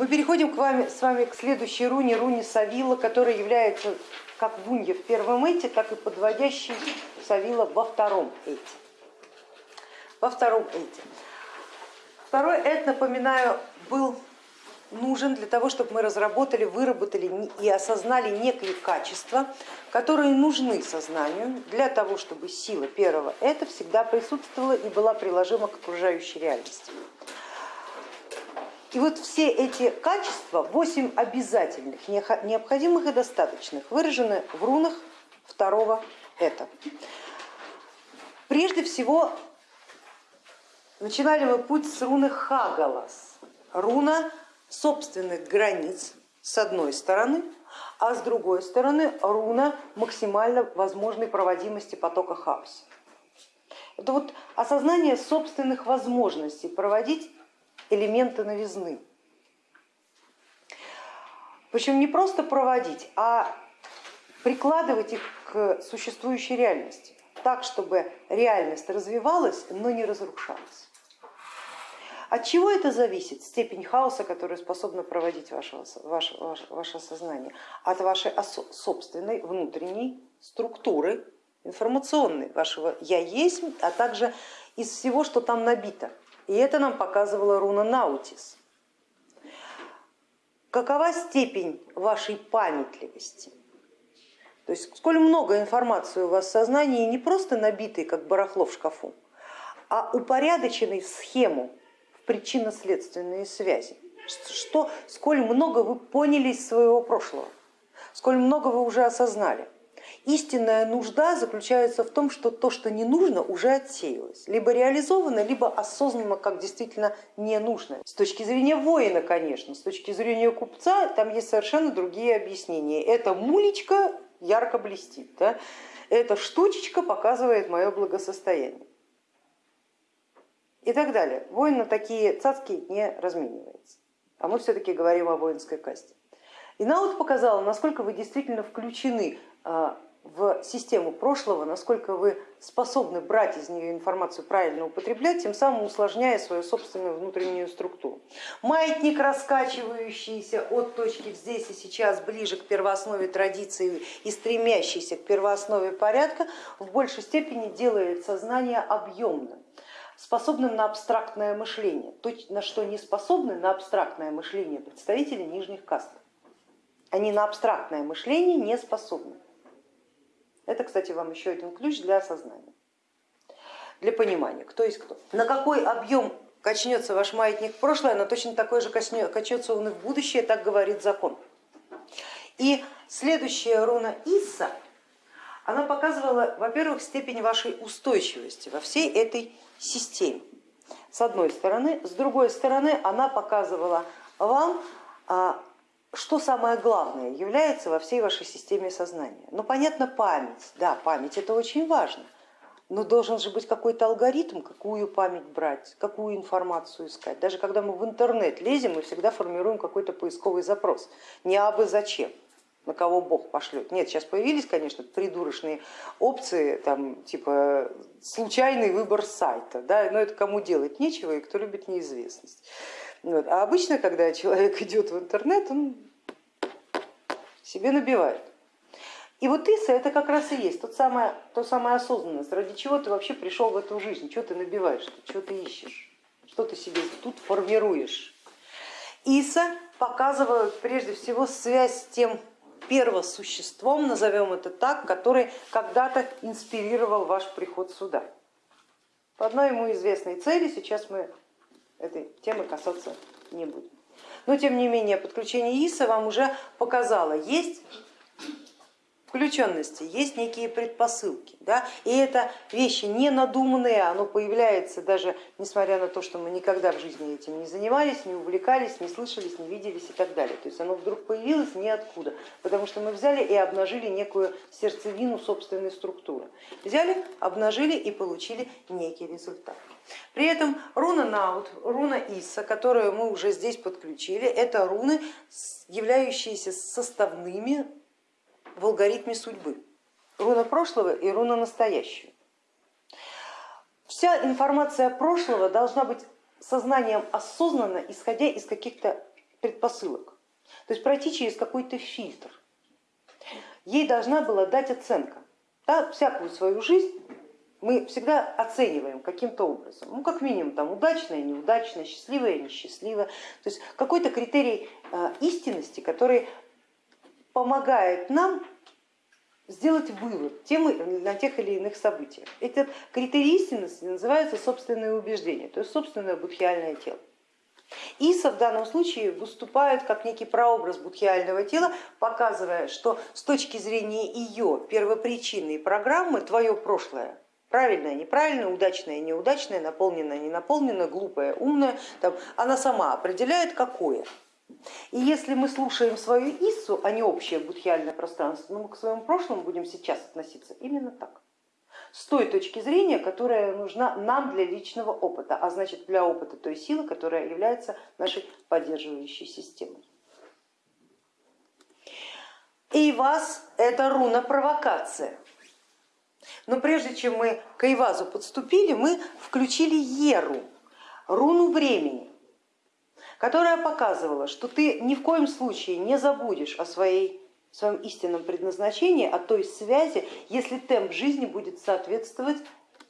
Мы переходим к вами, с вами к следующей руне, руне Савила, которая является как вунья в первом эте, так и подводящей Савила во втором эте. Во втором эте. Второй эт, напоминаю, был нужен для того, чтобы мы разработали, выработали и осознали некие качества, которые нужны сознанию для того, чтобы сила первого это всегда присутствовала и была приложима к окружающей реальности. И вот все эти качества, восемь обязательных, необходимых и достаточных, выражены в рунах второго это. Прежде всего, начинали мы путь с руны Хагалас, руна собственных границ с одной стороны, а с другой стороны руна максимально возможной проводимости потока хаоса. Это вот осознание собственных возможностей проводить элементы новизны. Причем не просто проводить, а прикладывать их к существующей реальности, так, чтобы реальность развивалась, но не разрушалась. От чего это зависит, степень хаоса, которую способна проводить ваше, ваше, ваше сознание? От вашей собственной внутренней структуры информационной, вашего я есть, а также из всего, что там набито. И это нам показывала руна Наутис. Какова степень вашей памятливости? То есть сколь много информации у вас в сознании, не просто набитой, как барахло в шкафу, а упорядоченной в схему, в причинно-следственные связи. Что, сколь много вы поняли из своего прошлого, сколь много вы уже осознали. Истинная нужда заключается в том, что то, что не нужно, уже отсеялось, либо реализовано, либо осознанно как действительно ненужное. С точки зрения воина, конечно, с точки зрения купца там есть совершенно другие объяснения. Эта мулечка ярко блестит, да? эта штучечка показывает мое благосостояние и так далее. Воин на такие цацки не разменивается, а мы все-таки говорим о воинской касте. И Наут показала, насколько вы действительно включены а, в систему прошлого, насколько вы способны брать из нее информацию, правильно употреблять, тем самым усложняя свою собственную внутреннюю структуру. Маятник, раскачивающийся от точки здесь и сейчас ближе к первооснове традиции и стремящийся к первооснове порядка, в большей степени делает сознание объемным способным на абстрактное мышление, то, на что не способны на абстрактное мышление представители нижних каст. Они на абстрактное мышление не способны. Это, кстати, вам еще один ключ для осознания, для понимания, кто есть кто. На какой объем качнется ваш маятник в прошлое, но точно такой же качнется он и в будущее, так говорит закон. И следующая руна Иса, она показывала, во-первых, степень вашей устойчивости во всей этой системе, с одной стороны. С другой стороны, она показывала вам а, что самое главное является во всей вашей системе сознания? Ну, понятно, память. Да, память это очень важно, но должен же быть какой-то алгоритм, какую память брать, какую информацию искать. Даже когда мы в интернет лезем, мы всегда формируем какой-то поисковый запрос. Не абы зачем, на кого Бог пошлет. Нет, сейчас появились, конечно, придурочные опции, там, типа случайный выбор сайта, да, но это кому делать нечего и кто любит неизвестность. Вот. А обычно, когда человек идет в интернет, он себе набивает. И вот Иса это как раз и есть тот самое, то самая осознанность, ради чего ты вообще пришел в эту жизнь, что ты набиваешь, что ты ищешь, что ты себе тут формируешь. Иса показывает прежде всего связь с тем первосуществом, назовем это так, который когда-то инспирировал ваш приход сюда. По одной ему известной цели сейчас мы этой темы касаться не будем. Но тем не менее подключение ИСа вам уже показало, есть включенности, есть некие предпосылки. Да? И это вещи не надуманные, оно появляется даже несмотря на то, что мы никогда в жизни этим не занимались, не увлекались, не слышались, не виделись и так далее. То есть оно вдруг появилось ниоткуда, потому что мы взяли и обнажили некую сердцевину собственной структуры. Взяли, обнажили и получили некий результат. При этом руна Наут, руна Иса, которую мы уже здесь подключили, это руны, являющиеся составными в алгоритме судьбы. Руна прошлого и руна настоящего. Вся информация прошлого должна быть сознанием осознанно, исходя из каких-то предпосылок, то есть пройти через какой-то фильтр. Ей должна была дать оценка. Да, всякую свою жизнь мы всегда оцениваем каким-то образом, ну как минимум там удачное, неудачное, счастливое, несчастливое, то есть какой-то критерий э, истинности, который помогает нам сделать вывод темы на тех или иных событиях. Этот критерий истинности называется собственное убеждение, то есть собственное будхиальное тело. Иса в данном случае выступает как некий прообраз будхиального тела, показывая, что с точки зрения ее первопричинной программы твое прошлое правильное, неправильное, удачное, неудачное, наполненное, не наполненное, глупое, умное, там, она сама определяет какое. И если мы слушаем свою Иссу, а не общее будхиальное пространство, ну мы к своему прошлому будем сейчас относиться именно так. С той точки зрения, которая нужна нам для личного опыта, а значит для опыта той силы, которая является нашей поддерживающей системой. И вас это руна провокация. Но прежде чем мы к Айвазу подступили, мы включили Еру, руну времени которая показывала, что ты ни в коем случае не забудешь о своей, своем истинном предназначении, о той связи, если темп жизни будет соответствовать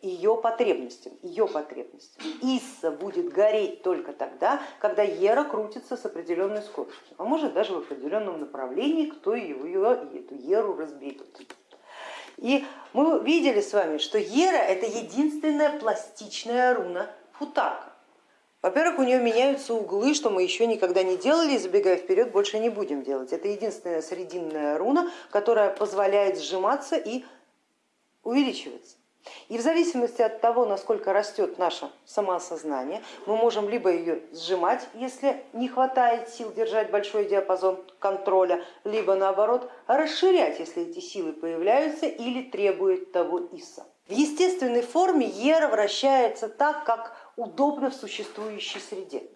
ее потребностям, ее потребностям. Исса будет гореть только тогда, когда Ера крутится с определенной скоростью, а может даже в определенном направлении, кто ее, эту Еру разберет. И мы видели с вами, что Ера это единственная пластичная руна Футака. Во-первых, у нее меняются углы, что мы еще никогда не делали, и забегая вперед, больше не будем делать. Это единственная срединная руна, которая позволяет сжиматься и увеличиваться. И в зависимости от того, насколько растет наше самоосознание, мы можем либо ее сжимать, если не хватает сил держать большой диапазон контроля, либо наоборот расширять, если эти силы появляются или требует того ИСа. В естественной форме Ера вращается так, как удобно в существующей среде.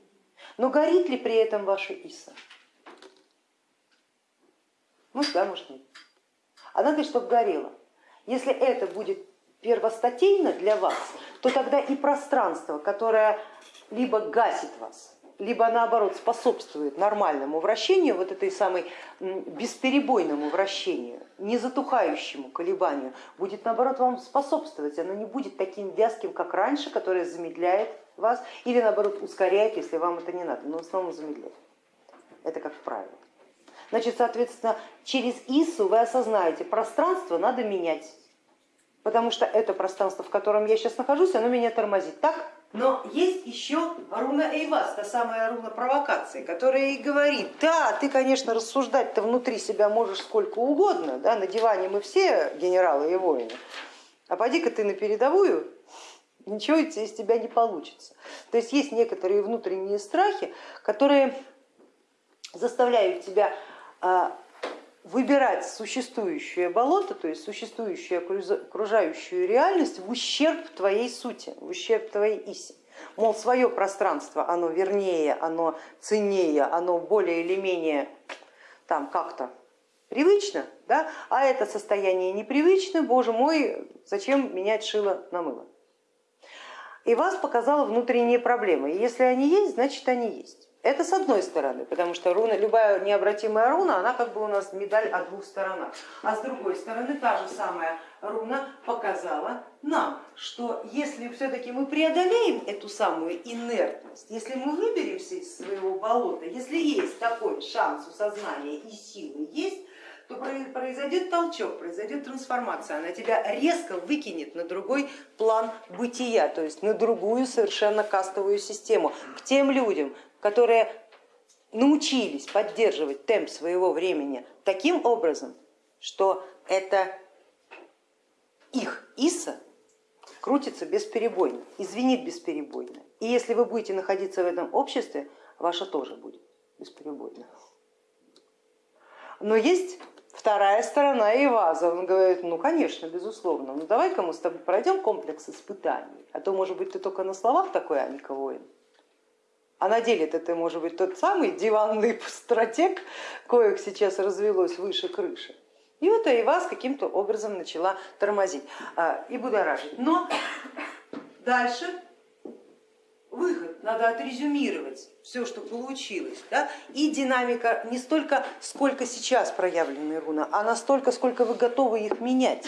Но горит ли при этом ваша Иса? Может да, может нет. А надо, чтобы горело. Если это будет первостатейно для вас, то тогда и пространство, которое либо гасит вас, либо наоборот способствует нормальному вращению, вот этой самой бесперебойному вращению, не затухающему колебанию, будет наоборот вам способствовать, оно не будет таким вязким, как раньше, которое замедляет вас, или наоборот ускоряет, если вам это не надо, но в основном замедляет. Это как правило. Значит, соответственно, через ИСУ вы осознаете, пространство надо менять, потому что это пространство, в котором я сейчас нахожусь, оно меня тормозит. Так? Но есть еще руна Эйвас, та самая руна провокации, которая и говорит, да, ты, конечно, рассуждать-то внутри себя можешь сколько угодно, да, на диване мы все генералы и воины, а поди-ка ты на передовую, ничего из тебя не получится. То есть есть некоторые внутренние страхи, которые заставляют тебя а, выбирать существующее болото, то есть существующую окружающую реальность в ущерб твоей сути, в ущерб твоей иси. Мол, свое пространство, оно вернее, оно ценнее, оно более или менее там как-то привычно, да? а это состояние непривычно, боже мой, зачем менять шило на мыло? И вас показала внутренние проблемы, и если они есть, значит они есть. Это с одной стороны, потому что руна, любая необратимая руна, она как бы у нас медаль о двух сторонах. А с другой стороны, та же самая руна показала нам, что если все-таки мы преодолеем эту самую инертность, если мы выберемся из своего болота, если есть такой шанс у сознания и силы есть, то произойдет толчок, произойдет трансформация, она тебя резко выкинет на другой план бытия, то есть на другую совершенно кастовую систему, к тем людям, которые научились поддерживать темп своего времени таким образом, что это их Иса крутится бесперебойно, извинит бесперебойно. И если вы будете находиться в этом обществе, ваша тоже будет бесперебойно. Но есть вторая сторона Иваза. Он говорит, ну конечно, безусловно, ну давай-ка мы с тобой пройдем комплекс испытаний, а то может быть ты только на словах такой, а не. А на деле это может быть тот самый диванный стратег, коих сейчас развелось выше крыши. И вот и вас каким-то образом начала тормозить а, и будоражить. Но дальше выход, надо отрезюмировать все, что получилось. Да? И динамика не столько, сколько сейчас проявлены руна, а настолько, сколько вы готовы их менять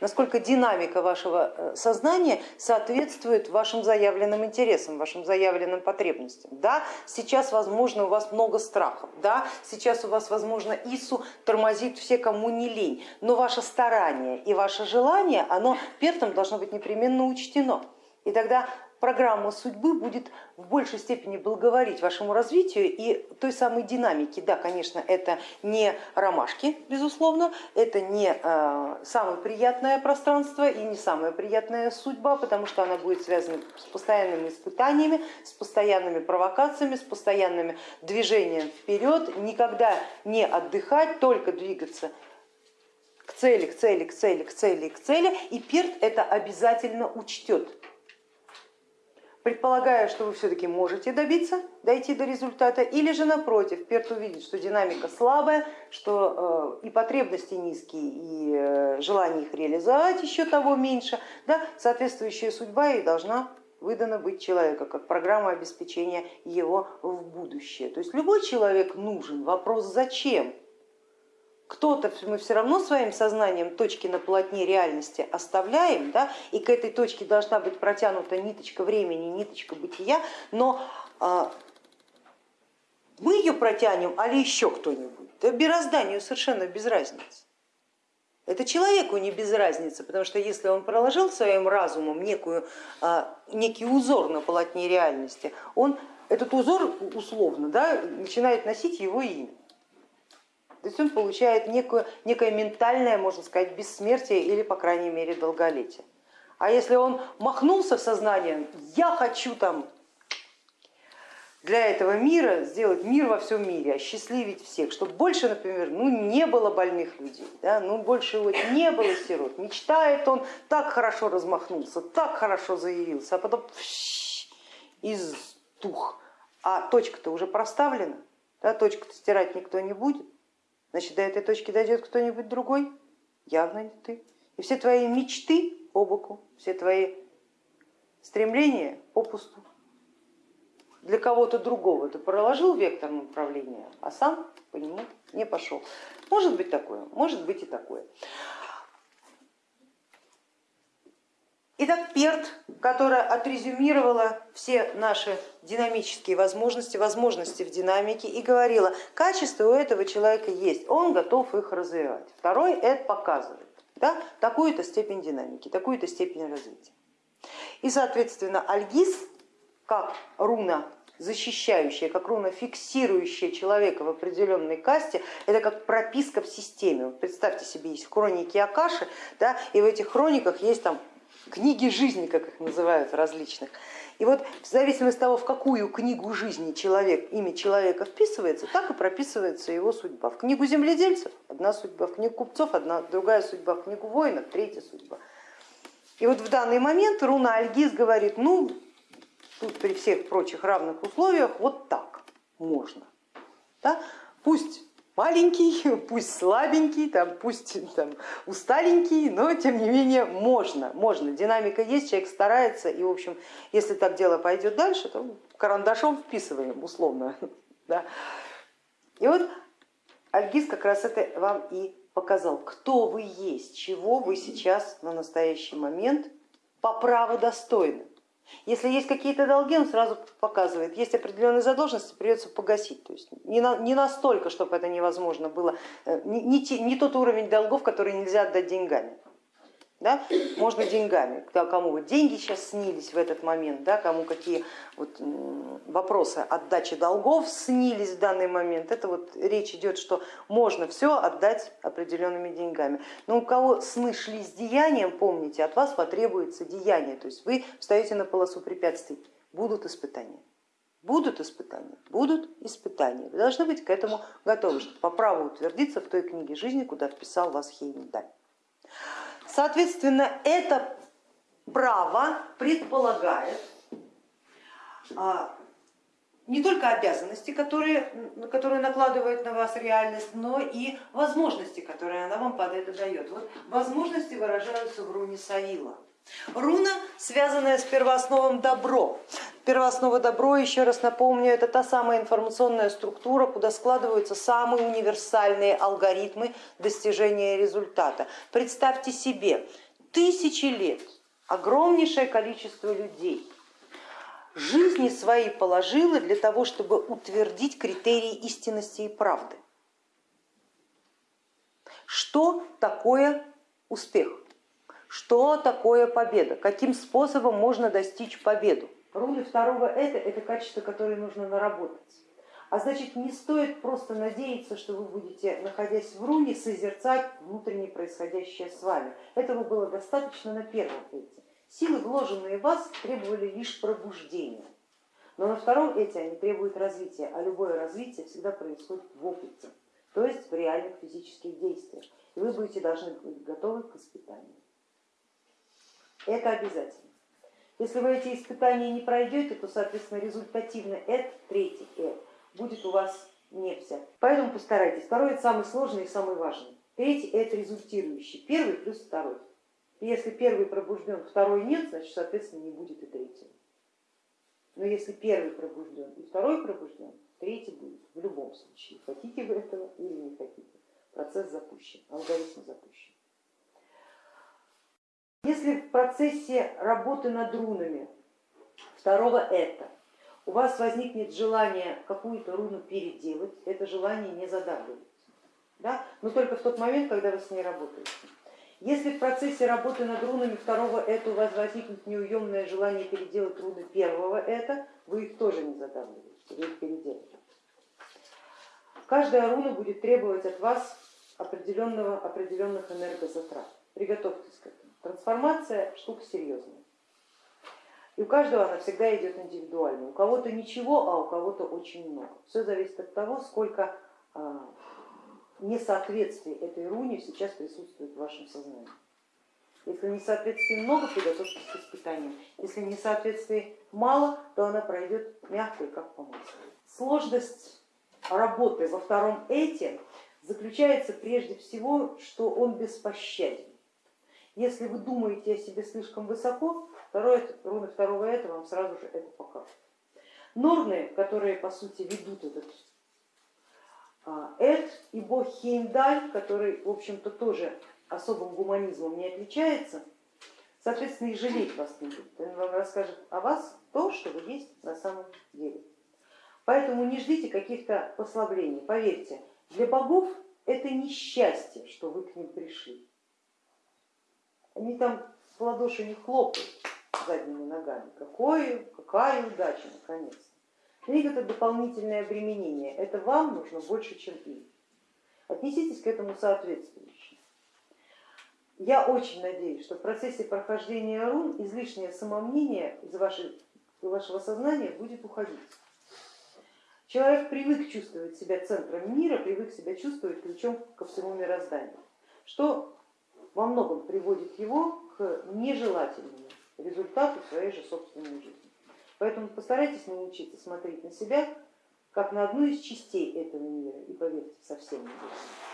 насколько динамика вашего э, сознания соответствует вашим заявленным интересам, вашим заявленным потребностям. Да, сейчас, возможно, у вас много страхов, да, сейчас у вас, возможно, ИСУ тормозит все, кому не лень, но ваше старание и ваше желание, оно пертом должно быть непременно учтено. И тогда программа судьбы будет в большей степени благоволить вашему развитию и той самой динамике. Да, конечно, это не ромашки, безусловно, это не э, самое приятное пространство и не самая приятная судьба, потому что она будет связана с постоянными испытаниями, с постоянными провокациями, с постоянными движением вперед, никогда не отдыхать, только двигаться к цели, к цели, к цели, к цели, к цели, и перт это обязательно учтет предполагая, что вы все-таки можете добиться, дойти до результата, или же напротив, Перт увидит, что динамика слабая, что э, и потребности низкие, и э, желание их реализовать еще того меньше, да, соответствующая судьба и должна выдана быть человека, как программа обеспечения его в будущее. То есть любой человек нужен, вопрос зачем? Кто-то, мы все равно своим сознанием точки на полотне реальности оставляем, да, и к этой точке должна быть протянута ниточка времени, ниточка бытия, но а, мы ее протянем, а ли еще кто-нибудь. Да мирозданию совершенно без разницы. Это человеку не без разницы, потому что если он проложил своим разумом некую, а, некий узор на полотне реальности, он этот узор условно да, начинает носить его имя. То есть он получает некую, некое ментальное, можно сказать, бессмертие или, по крайней мере, долголетие. А если он махнулся сознанием, я хочу там для этого мира сделать мир во всем мире, осчастливить всех, чтобы больше, например, ну, не было больных людей, да, ну, больше вот не было сирот. Мечтает он, так хорошо размахнулся, так хорошо заявился, а потом из тух. А точка-то уже проставлена, да, точку-то стирать никто не будет. Значит, до этой точки дойдет кто-нибудь другой? Явно не ты. И все твои мечты по боку, все твои стремления попусту. Для кого-то другого ты проложил вектор направления, а сам по нему не пошел. Может быть такое, может быть и такое. Итак, ПЕРТ, которая отрезюмировала все наши динамические возможности, возможности в динамике и говорила, качество у этого человека есть, он готов их развивать. Второй это показывает да, такую-то степень динамики, такую-то степень развития. И, соответственно, альгиз, как руна защищающая, как руна фиксирующая человека в определенной касте, это как прописка в системе. представьте себе, есть хроники Акаши, да, и в этих хрониках есть там книги жизни, как их называют различных. И вот в зависимости от того, в какую книгу жизни человек, имя человека вписывается, так и прописывается его судьба. В книгу земледельцев одна судьба, в книгу купцов одна, другая судьба, в книгу воинов третья судьба. И вот в данный момент руна Альгиз говорит, ну, тут при всех прочих равных условиях вот так можно. Да? Пусть маленький, пусть слабенький, там, пусть там, усталенький, но тем не менее можно, можно. Динамика есть, человек старается, и в общем, если так дело пойдет дальше, то карандашом вписываем условно. Да. И вот Альгиз как раз это вам и показал, кто вы есть, чего вы сейчас на настоящий момент по праву достойны. Если есть какие-то долги, он сразу показывает, есть определенные задолженности, придется погасить. То есть не, на, не настолько, чтобы это невозможно было, э, не, не, не тот уровень долгов, который нельзя отдать деньгами да, можно деньгами, кому вот деньги сейчас снились в этот момент, да, кому какие вот вопросы отдачи долгов снились в данный момент, это вот речь идет, что можно все отдать определенными деньгами. Но у кого сны шли с деянием, помните, от вас потребуется деяние, то есть вы встаете на полосу препятствий, будут испытания. Будут испытания, будут испытания. Вы должны быть к этому готовы, чтобы по праву утвердиться в той книге жизни, куда вписал вас Хеймдаль. Соответственно, это право предполагает а, не только обязанности, которые, которые накладывает на вас реальность, но и возможности, которые она вам под это дает. Вот возможности выражаются в руне Саила. Руна, связанная с первоосновом добро. Первооснова добро, еще раз напомню, это та самая информационная структура, куда складываются самые универсальные алгоритмы достижения результата. Представьте себе, тысячи лет, огромнейшее количество людей жизни свои положило для того, чтобы утвердить критерии истинности и правды. Что такое успех? Что такое победа? Каким способом можно достичь победу? Руны второго это, это качество, которое нужно наработать. А значит, не стоит просто надеяться, что вы будете, находясь в руне, созерцать внутренне происходящее с вами. Этого было достаточно на первом эти. Силы, вложенные в вас, требовали лишь пробуждения. Но на втором эти они требуют развития, а любое развитие всегда происходит в опыте, то есть в реальных физических действиях. И вы будете должны быть готовы к испытанию. Это обязательно. Если вы эти испытания не пройдете, то, соответственно, результативно это, третий это будет у вас не взят. Поэтому постарайтесь. Второй это самый сложный и самый важный. Третий это результирующий. Первый плюс второй. Если первый пробужден, второй нет, значит, соответственно, не будет и третьего. Но если первый пробужден и второй пробужден, третий будет в любом случае. Хотите вы этого или не хотите. Процесс запущен, алгоритм запущен. Если в процессе работы над рунами второго это у вас возникнет желание какую-то руну переделать, это желание не задавливается, да? но только в тот момент, когда вы с ней работаете. Если в процессе работы над рунами второго это у вас возникнет неуемное желание переделать руны первого это, вы их тоже не задавливаете, вы их переделаете. Каждая руна будет требовать от вас определенного, определенных энергозатрат. Приготовьтесь к этому. Трансформация штука серьезная. И у каждого она всегда идет индивидуально. У кого-то ничего, а у кого-то очень много. Все зависит от того, сколько а, несоответствий этой руне сейчас присутствует в вашем сознании. Если несоответствий много, приготовьтесь к испытаниям. Если несоответствий мало, то она пройдет мягко и как по маслу. Сложность работы во втором эте заключается прежде всего, что он беспощаден. Если вы думаете о себе слишком высоко, второе, руны второго это вам сразу же это покажут. Норны, которые по сути ведут этот а, эд и бог Хеймдаль, который в общем-то тоже особым гуманизмом не отличается, соответственно и жалеть вас не будет. Он вам расскажет о вас то, что вы есть на самом деле. Поэтому не ждите каких-то послаблений. Поверьте, для богов это несчастье, что вы к ним пришли. Они там в ладоши не хлопают задними ногами. Какое, какая удача, наконец. Для это дополнительное обременение. Это вам нужно больше, чем им. Отнеситесь к этому соответствующе. Я очень надеюсь, что в процессе прохождения рун излишнее самомнение из вашей, вашего сознания будет уходить. Человек привык чувствовать себя центром мира, привык себя чувствовать ключом ко всему мирозданию, что во многом приводит его к нежелательному результату своей же собственной жизни. Поэтому постарайтесь научиться смотреть на себя как на одну из частей этого мира и поверьте, совсем не будет.